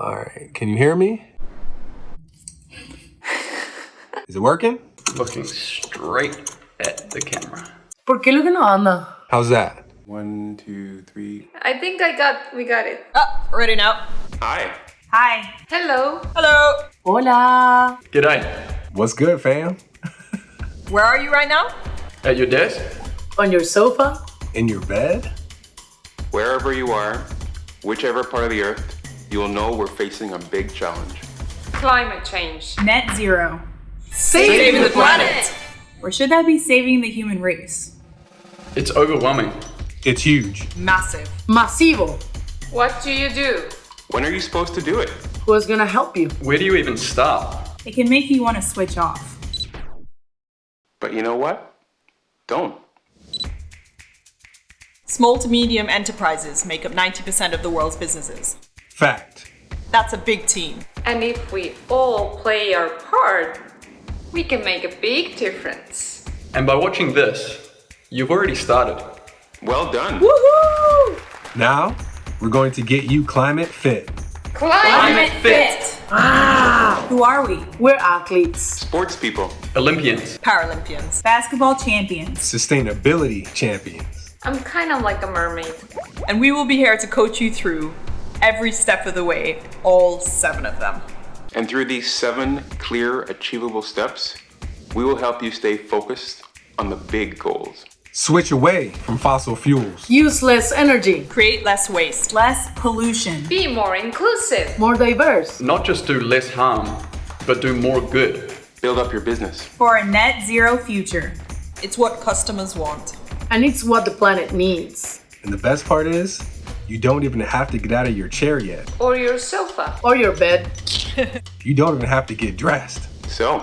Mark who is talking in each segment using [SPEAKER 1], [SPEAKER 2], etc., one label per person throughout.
[SPEAKER 1] All right. Can you hear me? Is it working?
[SPEAKER 2] Looking straight at the camera.
[SPEAKER 3] ¿Por qué lo que no?
[SPEAKER 1] How's that?
[SPEAKER 4] One, two, three.
[SPEAKER 5] I think I got, we got it.
[SPEAKER 6] Oh, ready now.
[SPEAKER 4] Hi.
[SPEAKER 6] Hi.
[SPEAKER 5] Hello.
[SPEAKER 6] Hello.
[SPEAKER 3] Hola.
[SPEAKER 2] G'day.
[SPEAKER 1] What's good, fam?
[SPEAKER 6] Where are you right now?
[SPEAKER 2] At your desk?
[SPEAKER 3] On your sofa?
[SPEAKER 1] In your bed?
[SPEAKER 4] Wherever you are, whichever part of the earth, you will know we're facing a big challenge.
[SPEAKER 5] Climate change.
[SPEAKER 7] Net zero.
[SPEAKER 3] Saving,
[SPEAKER 6] the planet.
[SPEAKER 7] Or should that be saving the human race?
[SPEAKER 2] It's overwhelming.
[SPEAKER 1] It's huge.
[SPEAKER 6] Massive.
[SPEAKER 3] Masivo.
[SPEAKER 5] What do you do?
[SPEAKER 4] When are you supposed to do it?
[SPEAKER 3] Who's gonna help you?
[SPEAKER 2] Where do you even start?
[SPEAKER 7] It can make you want to switch off.
[SPEAKER 4] But you know what? Don't.
[SPEAKER 6] Small to medium enterprises make up 90% of the world's businesses.
[SPEAKER 1] Fact.
[SPEAKER 6] That's a big team.
[SPEAKER 5] And if we all play our part, we can make a big difference.
[SPEAKER 2] And by watching this, you've already started.
[SPEAKER 4] Well done.
[SPEAKER 6] Woohoo!
[SPEAKER 1] Now, we're going to get you climate fit.
[SPEAKER 5] Climate,
[SPEAKER 6] fit.
[SPEAKER 3] Ah,
[SPEAKER 7] Who are we?
[SPEAKER 3] we're athletes.
[SPEAKER 4] Sports people.
[SPEAKER 2] Olympians.
[SPEAKER 6] Paralympians.
[SPEAKER 7] Basketball champions.
[SPEAKER 1] Sustainability champions.
[SPEAKER 5] I'm kind of like a mermaid.
[SPEAKER 6] And we will be here to coach you through every step of the way, all seven of them.
[SPEAKER 4] And through these seven clear, achievable steps, we will help you stay focused on the big goals.
[SPEAKER 1] Switch away from fossil fuels.
[SPEAKER 3] Use less energy.
[SPEAKER 6] Create less waste.
[SPEAKER 7] Less pollution.
[SPEAKER 5] Be more inclusive.
[SPEAKER 3] More diverse.
[SPEAKER 2] Not just do less harm, but do more good.
[SPEAKER 4] Build up your business.
[SPEAKER 7] For a net zero future.
[SPEAKER 6] It's what customers want.
[SPEAKER 3] And it's what the planet needs.
[SPEAKER 1] And the best part is, you don't even have to get out of your chair yet.
[SPEAKER 5] Or your sofa.
[SPEAKER 3] Or your bed.
[SPEAKER 1] You don't even have to get dressed.
[SPEAKER 4] So,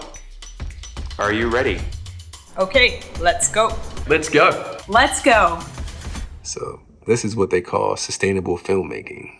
[SPEAKER 4] are you ready?
[SPEAKER 6] Okay, let's go.
[SPEAKER 2] Let's go.
[SPEAKER 7] Let's go.
[SPEAKER 1] So, this is what they call sustainable filmmaking.